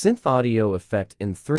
Synth audio effect in 3.